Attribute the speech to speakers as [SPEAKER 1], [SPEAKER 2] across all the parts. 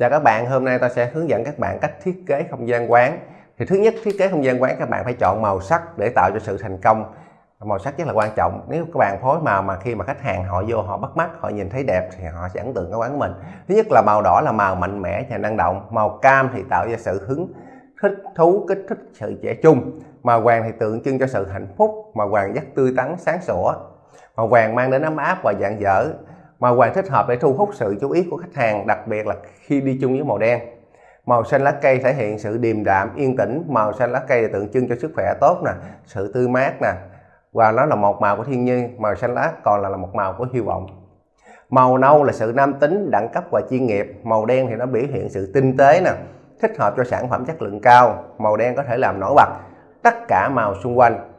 [SPEAKER 1] Chào các bạn, hôm nay ta sẽ hướng dẫn các bạn cách thiết kế không gian quán. Thì thứ nhất thiết kế không gian quán các bạn phải chọn màu sắc để tạo cho sự thành công. Màu sắc rất là quan trọng. Nếu các bạn phối màu mà khi mà khách hàng họ vô họ bắt mắt, họ nhìn thấy đẹp thì họ sẽ ấn tượng cái quán của mình. Thứ nhất là màu đỏ là màu mạnh mẽ và năng động, màu cam thì tạo ra sự hứng thích thú kích thích sự trẻ trung màu vàng thì tượng trưng cho sự hạnh phúc màu vàng rất tươi tắn sáng sủa màu vàng mang đến ấm áp và dạng dở Màu vàng thích hợp để thu hút sự chú ý của khách hàng, đặc biệt là khi đi chung với màu đen. Màu xanh lá cây thể hiện sự điềm đạm, yên tĩnh. Màu xanh lá cây tượng trưng cho sức khỏe tốt nè, sự tươi mát nè. Và nó là một màu của thiên nhiên, màu xanh lá còn là, là một màu của hy vọng. Màu nâu là sự nam tính, đẳng cấp và chuyên nghiệp. Màu đen thì nó biểu hiện sự tinh tế nè, thích hợp cho sản phẩm chất lượng cao. Màu đen có thể làm nổi bật tất cả màu xung quanh.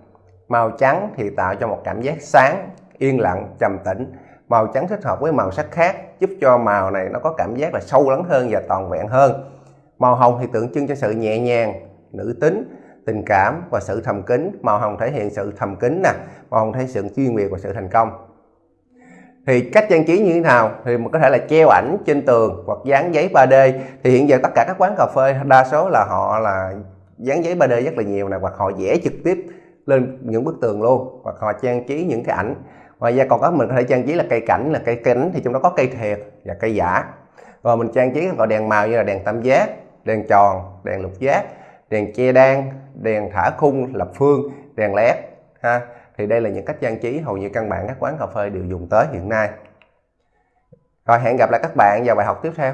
[SPEAKER 1] Màu trắng thì tạo cho một cảm giác sáng, yên lặng, trầm tĩnh màu trắng thích hợp với màu sắc khác, giúp cho màu này nó có cảm giác là sâu lắng hơn và toàn vẹn hơn. Màu hồng thì tượng trưng cho sự nhẹ nhàng, nữ tính, tình cảm và sự thầm kín. Màu hồng thể hiện sự thầm kín nè, màu hồng thể hiện sự chuyên nghiệp và sự thành công. Thì cách trang trí như thế nào? Thì mình có thể là treo ảnh trên tường hoặc dán giấy 3D thì hiện giờ tất cả các quán cà phê đa số là họ là dán giấy 3D rất là nhiều nè, hoặc họ vẽ trực tiếp lên những bức tường luôn, hoặc họ trang trí những cái ảnh ngoài ra còn có mình có thể trang trí là cây cảnh, là cây kính, thì trong đó có cây thiệt và cây giả. Rồi mình trang trí gọi đèn màu như là đèn tam giác, đèn tròn, đèn lục giác, đèn che đan, đèn thả khung, lập phương, đèn led, ha. Thì đây là những cách trang trí hầu như căn bản các quán cà phê đều dùng tới hiện nay. Rồi hẹn gặp lại các bạn vào bài học tiếp theo.